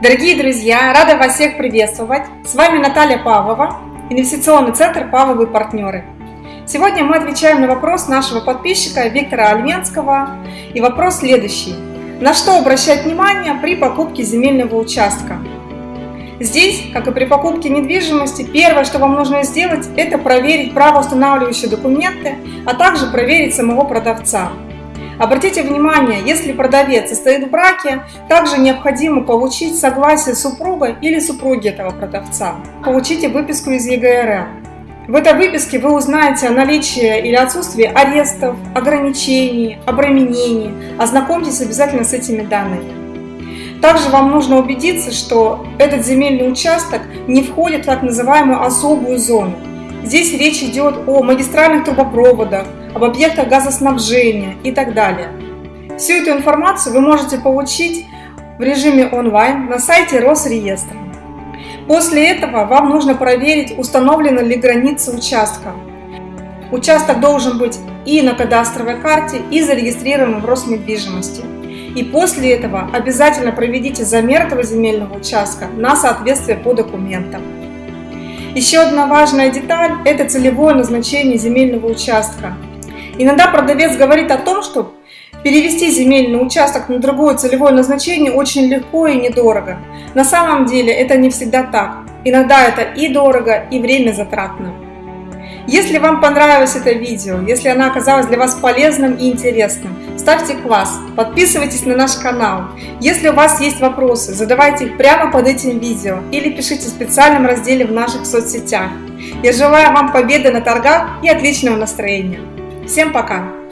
Дорогие друзья, рада вас всех приветствовать. С вами Наталья Павлова, инвестиционный центр «Павловы партнеры». Сегодня мы отвечаем на вопрос нашего подписчика Виктора Альменского. И вопрос следующий. На что обращать внимание при покупке земельного участка? Здесь, как и при покупке недвижимости, первое, что вам нужно сделать, это проверить правоустанавливающие документы, а также проверить самого продавца. Обратите внимание, если продавец состоит в браке, также необходимо получить согласие супруга или супруги этого продавца. Получите выписку из ЕГРН. В этой выписке вы узнаете о наличии или отсутствии арестов, ограничений, обременений. Ознакомьтесь обязательно с этими данными. Также вам нужно убедиться, что этот земельный участок не входит в так называемую особую зону. Здесь речь идет о магистральных трубопроводах, об объектах газоснабжения и так далее. Всю эту информацию вы можете получить в режиме онлайн на сайте Росреестра. После этого вам нужно проверить, установлена ли граница участка. Участок должен быть и на кадастровой карте, и зарегистрирован в Роснедвижимости. И после этого обязательно проведите замер этого земельного участка на соответствие по документам. Еще одна важная деталь – это целевое назначение земельного участка. Иногда продавец говорит о том, что перевести земельный участок на другое целевое назначение очень легко и недорого. На самом деле это не всегда так. Иногда это и дорого, и время затратно. Если вам понравилось это видео, если оно оказалось для вас полезным и интересным, ставьте класс, подписывайтесь на наш канал. Если у вас есть вопросы, задавайте их прямо под этим видео или пишите в специальном разделе в наших соцсетях. Я желаю вам победы на торгах и отличного настроения. Всем пока!